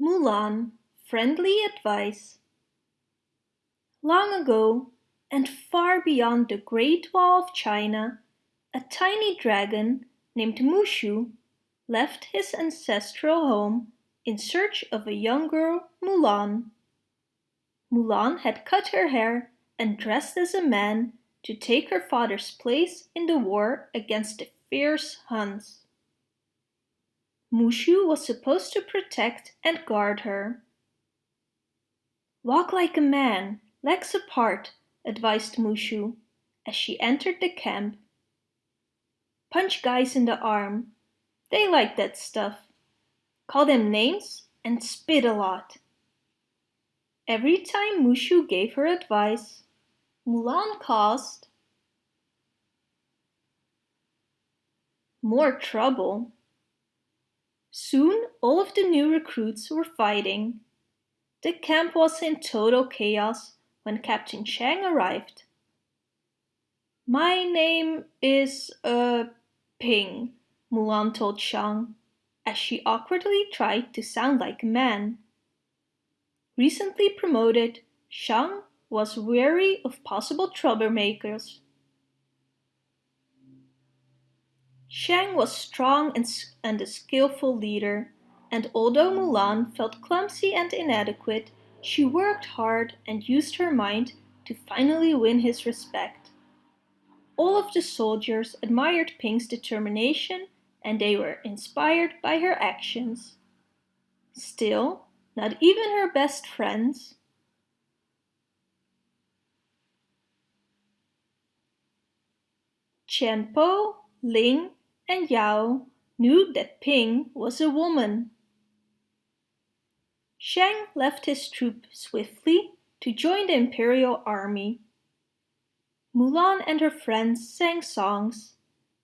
Mulan Friendly Advice Long ago, and far beyond the Great Wall of China, a tiny dragon named Mushu left his ancestral home in search of a young girl, Mulan. Mulan had cut her hair and dressed as a man to take her father's place in the war against the fierce Huns. Mushu was supposed to protect and guard her. Walk like a man, legs apart, advised Mushu as she entered the camp. Punch guys in the arm. They like that stuff. Call them names and spit a lot. Every time Mushu gave her advice, Mulan caused more trouble. Soon all of the new recruits were fighting. The camp was in total chaos when Captain Shang arrived. My name is, uh, Ping, Mulan told Shang, as she awkwardly tried to sound like a man. Recently promoted, Shang was wary of possible troublemakers Shang was strong and a skillful leader, and although Mulan felt clumsy and inadequate, she worked hard and used her mind to finally win his respect. All of the soldiers admired Ping's determination and they were inspired by her actions. Still, not even her best friends, Chen Chien-Po, Ling, and Yao knew that Ping was a woman. Shang left his troop swiftly to join the imperial army. Mulan and her friends sang songs.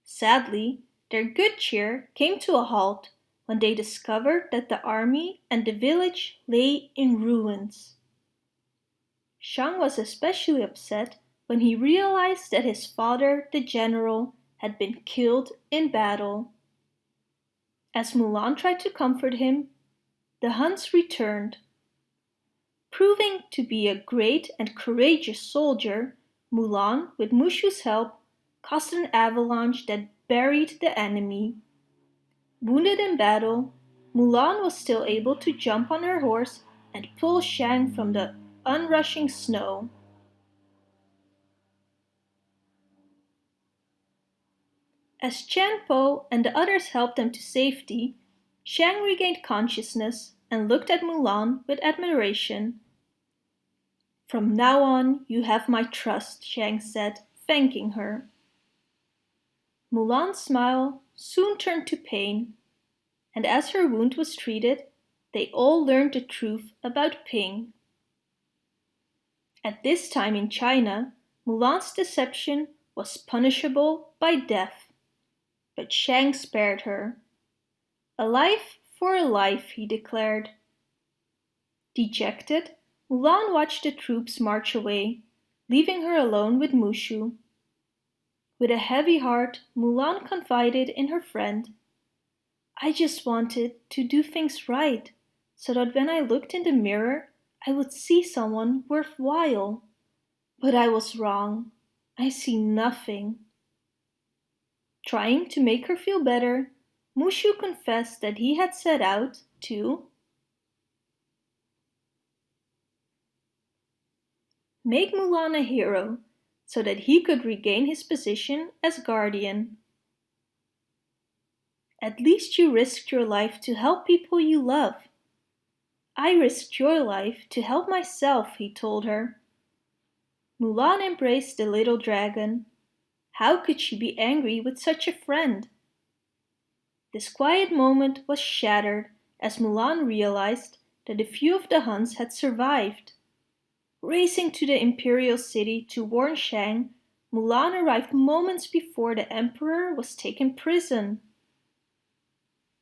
Sadly, their good cheer came to a halt when they discovered that the army and the village lay in ruins. Shang was especially upset when he realized that his father, the general, had been killed in battle. As Mulan tried to comfort him, the Huns returned. Proving to be a great and courageous soldier, Mulan, with Mushu's help, caused an avalanche that buried the enemy. Wounded in battle, Mulan was still able to jump on her horse and pull Shang from the unrushing snow. As Chien-Po and the others helped them to safety, Shang regained consciousness and looked at Mulan with admiration. From now on, you have my trust, Shang said, thanking her. Mulan's smile soon turned to pain, and as her wound was treated, they all learned the truth about Ping. At this time in China, Mulan's deception was punishable by death but Shang spared her. A life for a life, he declared. Dejected, Mulan watched the troops march away, leaving her alone with Mushu. With a heavy heart, Mulan confided in her friend. I just wanted to do things right, so that when I looked in the mirror, I would see someone worthwhile. But I was wrong. I see nothing. Trying to make her feel better, Mushu confessed that he had set out to make Mulan a hero so that he could regain his position as guardian. At least you risked your life to help people you love. I risked your life to help myself, he told her. Mulan embraced the little dragon how could she be angry with such a friend? This quiet moment was shattered as Mulan realized that a few of the Huns had survived. Racing to the imperial city to warn Shang, Mulan arrived moments before the emperor was taken prison.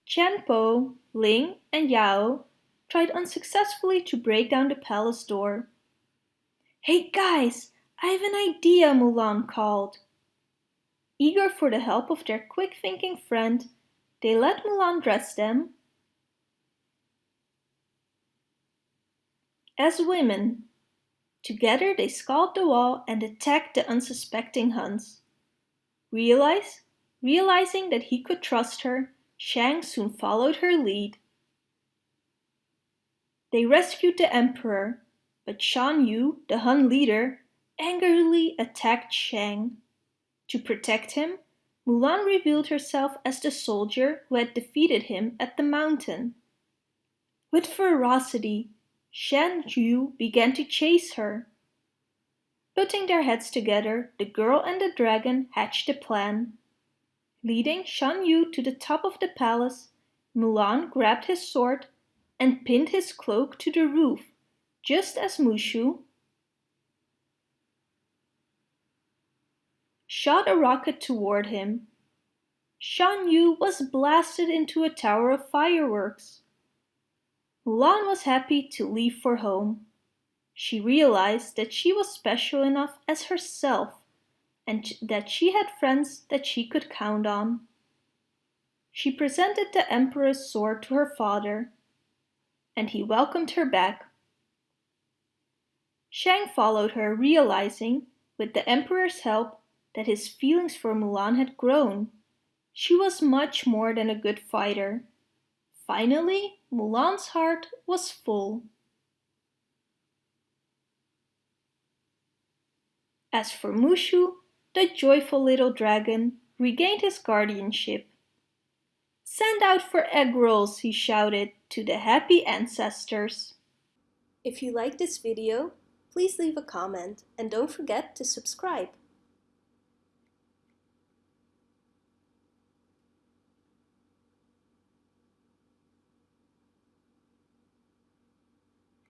Chien-Po, Ling and Yao tried unsuccessfully to break down the palace door. Hey guys, I have an idea, Mulan called. Eager for the help of their quick-thinking friend, they let Mulan dress them as women. Together they scaled the wall and attacked the unsuspecting Huns. Realize, realizing that he could trust her, Shang soon followed her lead. They rescued the emperor, but Shan Yu, the Hun leader, angrily attacked Shang. To protect him, Mulan revealed herself as the soldier who had defeated him at the mountain. With ferocity, Shan Yu began to chase her. Putting their heads together, the girl and the dragon hatched a plan. Leading Shan Yu to the top of the palace, Mulan grabbed his sword and pinned his cloak to the roof, just as Mushu shot a rocket toward him. Shan Yu was blasted into a tower of fireworks. Mulan was happy to leave for home. She realized that she was special enough as herself and that she had friends that she could count on. She presented the emperor's sword to her father, and he welcomed her back. Shang followed her, realizing, with the emperor's help, that his feelings for Mulan had grown. She was much more than a good fighter. Finally, Mulan's heart was full. As for Mushu, the joyful little dragon regained his guardianship. Send out for egg rolls, he shouted to the happy ancestors. If you like this video, please leave a comment and don't forget to subscribe.